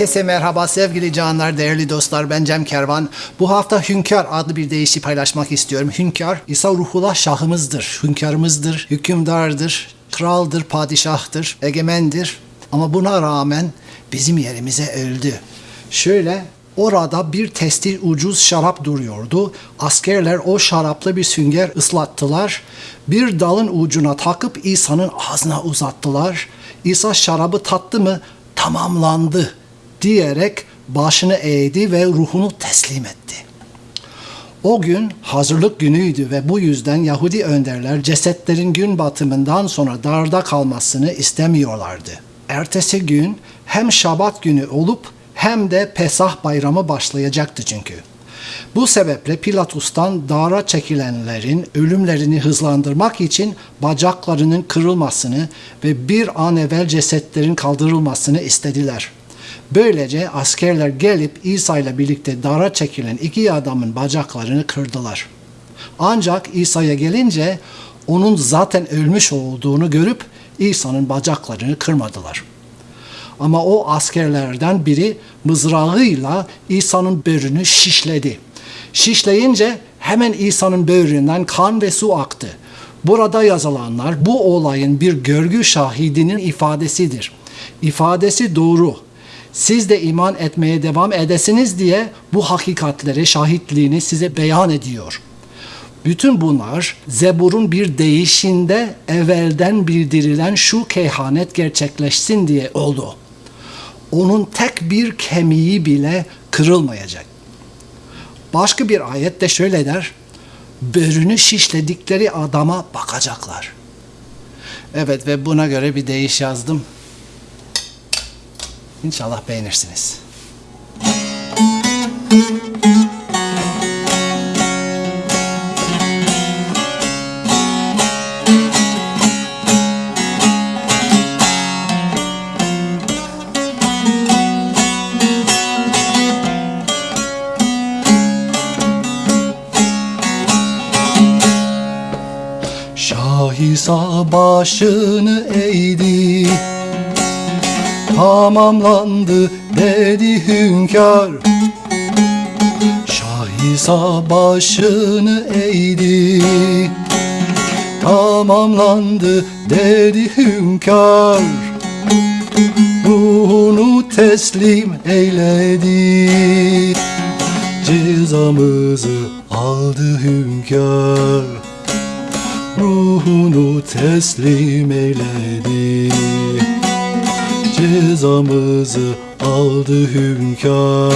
Herkese merhaba sevgili canlar, değerli dostlar. Ben Cem Kervan. Bu hafta Hünkar adlı bir deyişi paylaşmak istiyorum. Hünkar, İsa Ruhullah şahımızdır, hünkârımızdır, hükümdardır, kraldır, padişahtır, egemendir. Ama buna rağmen bizim yerimize öldü. Şöyle Orada bir testi ucuz şarap duruyordu. Askerler o şarapla bir sünger ıslattılar. Bir dalın ucuna takıp İsa'nın ağzına uzattılar. İsa şarabı tattı mı tamamlandı diyerek başını eğdi ve ruhunu teslim etti. O gün hazırlık günüydü ve bu yüzden Yahudi önderler cesetlerin gün batımından sonra darda kalmasını istemiyorlardı. Ertesi gün hem Şabat günü olup hem de Pesah bayramı başlayacaktı çünkü. Bu sebeple Pilatus'tan dara çekilenlerin ölümlerini hızlandırmak için bacaklarının kırılmasını ve bir an evvel cesetlerin kaldırılmasını istediler. Böylece askerler gelip İsa ile birlikte dara çekilen iki adamın bacaklarını kırdılar. Ancak İsa'ya gelince onun zaten ölmüş olduğunu görüp İsa'nın bacaklarını kırmadılar.'' Ama o askerlerden biri mızrağıyla İsa'nın böğrünü şişledi. Şişleyince hemen İsa'nın böğründen kan ve su aktı. Burada yazılanlar bu olayın bir görgü şahidinin ifadesidir. İfadesi doğru. Siz de iman etmeye devam edesiniz diye bu hakikatleri, şahitliğini size beyan ediyor. Bütün bunlar Zebur'un bir değişinde evvelden bildirilen şu kehanet gerçekleşsin diye oldu onun tek bir kemiği bile kırılmayacak. Başka bir ayette şöyle der, börünü şişledikleri adama bakacaklar. Evet ve buna göre bir deyiş yazdım. İnşallah beğenirsiniz. İsa başını eğdi Tamamlandı dedi hünkâr. Şah İsa başını eğdi. Tamamlandı dedi hünkâr. Ruhunu teslim eyledi. Cezamızı aldı hünkâr. Ruhunu teslim eyledi Cezamızı aldı hünkâr.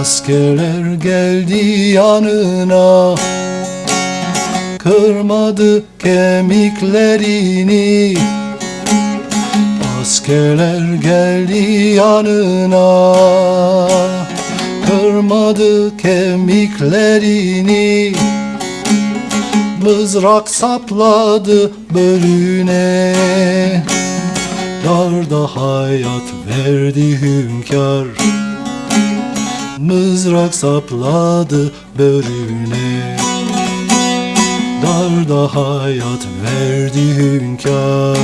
Askerler geldi yanına Kırmadı kemiklerini. Askerler geldi yanına Kırmadı kemiklerini. Mızrak sapladı bölüne Darda hayat verdi hünkâr. Mızrak sapladı börüne Darda hayat verdi hünkâr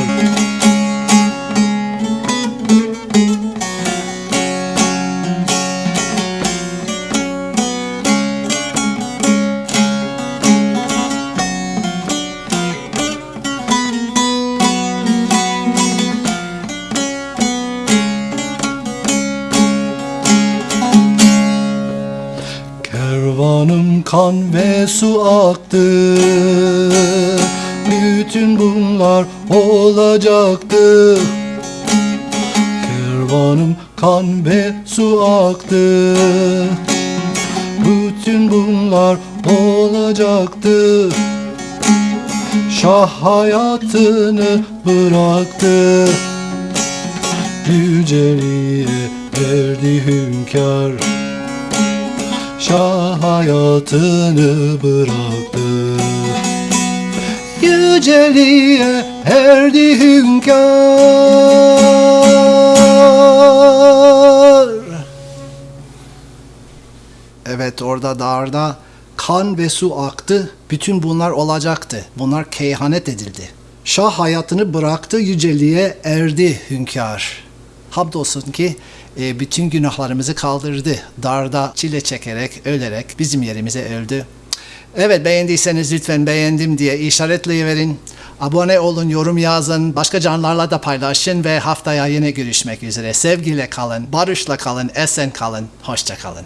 kan ve su aktı. Bütün bunlar olacaktı. Kervanım kan ve su aktı. Bütün bunlar olacaktı. Şah hayatını bıraktı. Yüceliğe verdi hünkâr Şah hayatını bıraktı yüceliğe erdi hünkâr. Evet orada dağda kan ve su aktı. Bütün bunlar olacaktı. Bunlar keyhanet edildi. Şah hayatını bıraktı, yüceliğe erdi hünkâr. Hamdolsun ki e, bütün günahlarımızı kaldırdı. Darda çile çekerek, ölerek bizim yerimize öldü. Evet beğendiyseniz lütfen beğendim diye işaretleyiverin. Abone olun, yorum yazın, başka canlarla da paylaşın ve haftaya yine görüşmek üzere. Sevgiyle kalın, barışla kalın, esen kalın, hoşça kalın.